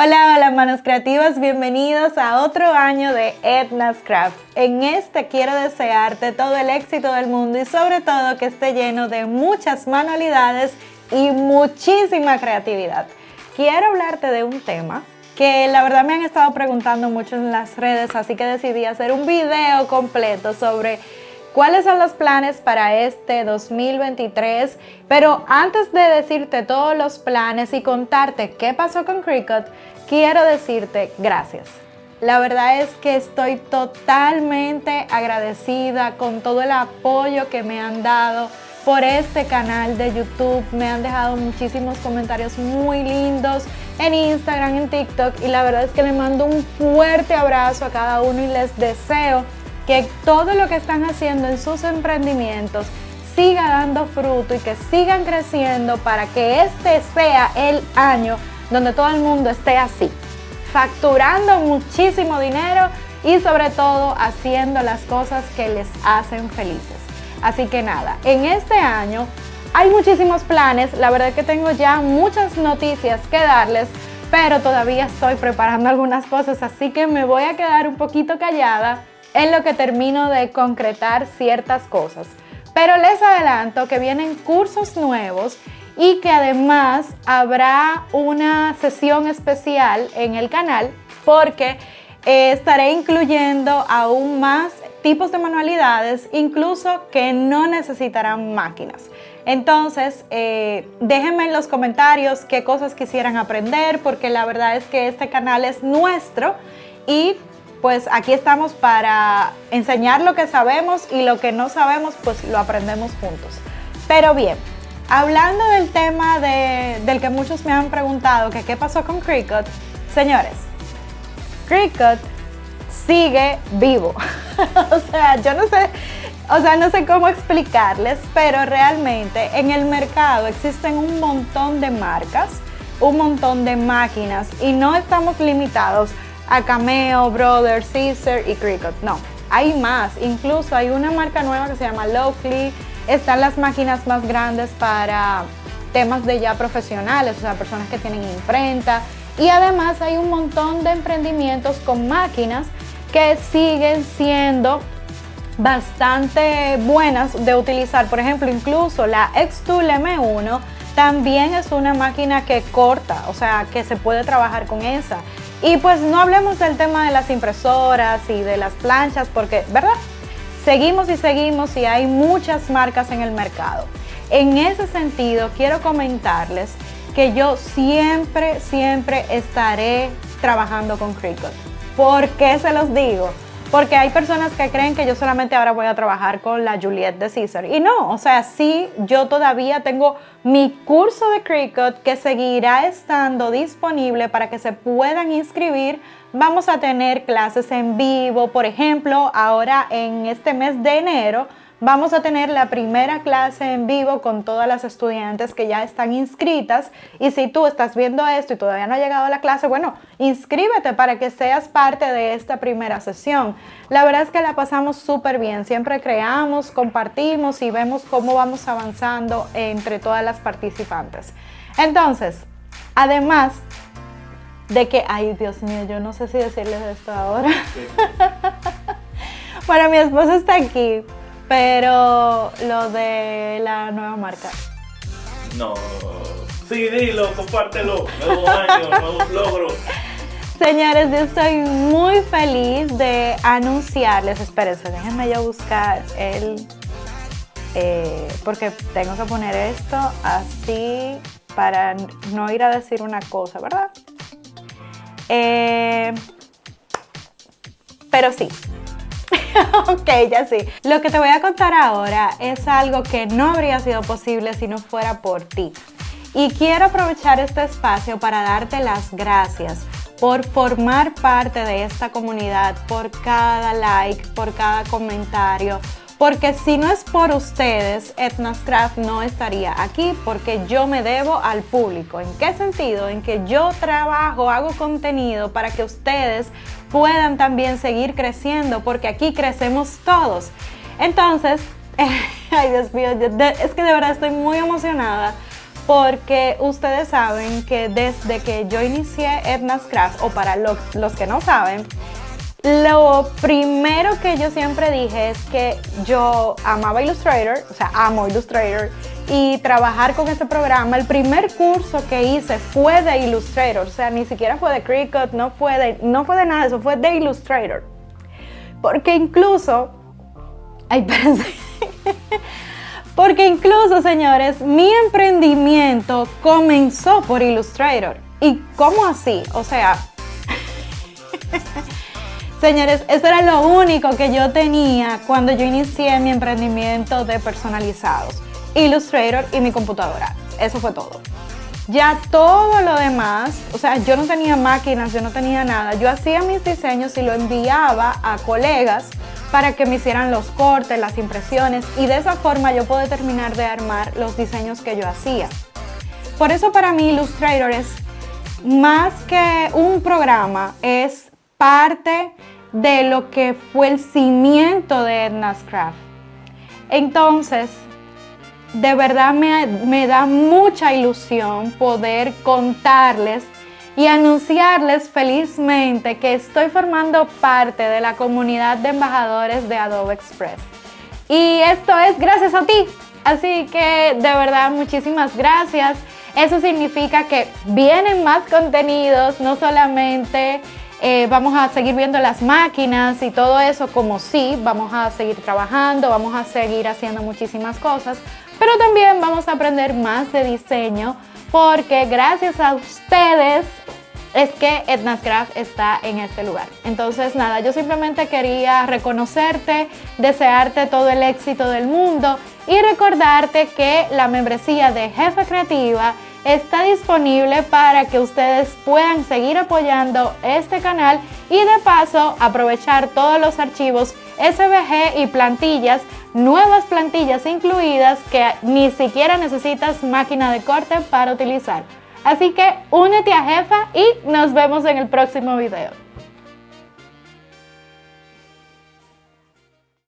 Hola, hola manos creativas, bienvenidos a otro año de Edna's Craft. En este quiero desearte todo el éxito del mundo y sobre todo que esté lleno de muchas manualidades y muchísima creatividad. Quiero hablarte de un tema que la verdad me han estado preguntando mucho en las redes, así que decidí hacer un video completo sobre cuáles son los planes para este 2023. Pero antes de decirte todos los planes y contarte qué pasó con Cricut, quiero decirte gracias. La verdad es que estoy totalmente agradecida con todo el apoyo que me han dado por este canal de YouTube. Me han dejado muchísimos comentarios muy lindos en Instagram, en TikTok y la verdad es que le mando un fuerte abrazo a cada uno y les deseo que todo lo que están haciendo en sus emprendimientos siga dando fruto y que sigan creciendo para que este sea el año donde todo el mundo esté así, facturando muchísimo dinero y sobre todo haciendo las cosas que les hacen felices. Así que nada, en este año hay muchísimos planes, la verdad que tengo ya muchas noticias que darles, pero todavía estoy preparando algunas cosas, así que me voy a quedar un poquito callada en lo que termino de concretar ciertas cosas. Pero les adelanto que vienen cursos nuevos y que además habrá una sesión especial en el canal porque eh, estaré incluyendo aún más tipos de manualidades, incluso que no necesitarán máquinas. Entonces, eh, déjenme en los comentarios qué cosas quisieran aprender, porque la verdad es que este canal es nuestro y pues aquí estamos para enseñar lo que sabemos y lo que no sabemos, pues lo aprendemos juntos. Pero bien, hablando del tema del que muchos me han preguntado, que qué pasó con Cricut, señores, Cricut sigue vivo. o sea, yo no sé, o sea, no sé cómo explicarles, pero realmente en el mercado existen un montón de marcas, un montón de máquinas y no estamos limitados a Cameo, Brother, Caesar y Cricut. No, hay más. Incluso hay una marca nueva que se llama Locally. Están las máquinas más grandes para temas de ya profesionales, o sea, personas que tienen imprenta. Y además hay un montón de emprendimientos con máquinas que siguen siendo bastante buenas de utilizar. Por ejemplo, incluso la Xtool M1 también es una máquina que corta, o sea, que se puede trabajar con esa. Y pues no hablemos del tema de las impresoras y de las planchas, porque, ¿verdad? Seguimos y seguimos y hay muchas marcas en el mercado. En ese sentido, quiero comentarles que yo siempre, siempre estaré trabajando con Cricut. ¿Por qué se los digo? Porque hay personas que creen que yo solamente ahora voy a trabajar con la Juliette de Caesar. Y no, o sea, sí, yo todavía tengo mi curso de Cricut que seguirá estando disponible para que se puedan inscribir. Vamos a tener clases en vivo, por ejemplo, ahora en este mes de enero Vamos a tener la primera clase en vivo con todas las estudiantes que ya están inscritas y si tú estás viendo esto y todavía no ha llegado a la clase, bueno, inscríbete para que seas parte de esta primera sesión. La verdad es que la pasamos súper bien, siempre creamos, compartimos y vemos cómo vamos avanzando entre todas las participantes. Entonces, además de que, ay Dios mío, yo no sé si decirles esto ahora. bueno, mi esposo está aquí, pero lo de la nueva marca. No. Sí, dilo, compártelo. Nuevo año, nuevos logros. Señores, yo estoy muy feliz de anunciarles. Espérense, déjenme yo buscar el. Eh, porque tengo que poner esto así para no ir a decir una cosa, ¿verdad? Eh, pero sí, ok, ya sí. Lo que te voy a contar ahora es algo que no habría sido posible si no fuera por ti. Y quiero aprovechar este espacio para darte las gracias por formar parte de esta comunidad, por cada like, por cada comentario, porque si no es por ustedes, Etnascraft no estaría aquí porque yo me debo al público. ¿En qué sentido? En que yo trabajo, hago contenido para que ustedes puedan también seguir creciendo porque aquí crecemos todos. Entonces, ay Dios mío, es que de verdad estoy muy emocionada porque ustedes saben que desde que yo inicié Edna's Craft, o para los que no saben, lo primero que yo siempre dije es que yo amaba Illustrator, o sea, amo Illustrator, y trabajar con ese programa. El primer curso que hice fue de Illustrator, o sea, ni siquiera fue de Cricut, no fue de, no fue de nada, eso fue de Illustrator. Porque incluso, ay, espérense. Porque incluso, señores, mi emprendimiento comenzó por Illustrator. ¿Y cómo así? O sea, Señores, eso era lo único que yo tenía cuando yo inicié mi emprendimiento de personalizados. Illustrator y mi computadora. Eso fue todo. Ya todo lo demás, o sea, yo no tenía máquinas, yo no tenía nada. Yo hacía mis diseños y lo enviaba a colegas para que me hicieran los cortes, las impresiones y de esa forma yo puedo terminar de armar los diseños que yo hacía. Por eso para mí Illustrator es más que un programa, es parte de lo que fue el cimiento de Edna's Craft. Entonces, de verdad me, me, da mucha ilusión poder contarles y anunciarles felizmente que estoy formando parte de la comunidad de embajadores de Adobe Express. Y esto es gracias a ti. Así que de verdad muchísimas gracias. Eso significa que vienen más contenidos, no solamente eh, vamos a seguir viendo las máquinas y todo eso como sí, vamos a seguir trabajando, vamos a seguir haciendo muchísimas cosas, pero también vamos a aprender más de diseño porque gracias a ustedes es que Etnascraft está en este lugar. Entonces nada, yo simplemente quería reconocerte, desearte todo el éxito del mundo y recordarte que la membresía de Jefa Creativa está disponible para que ustedes puedan seguir apoyando este canal y de paso aprovechar todos los archivos SVG y plantillas, nuevas plantillas incluidas que ni siquiera necesitas máquina de corte para utilizar. Así que únete a Jefa y nos vemos en el próximo video.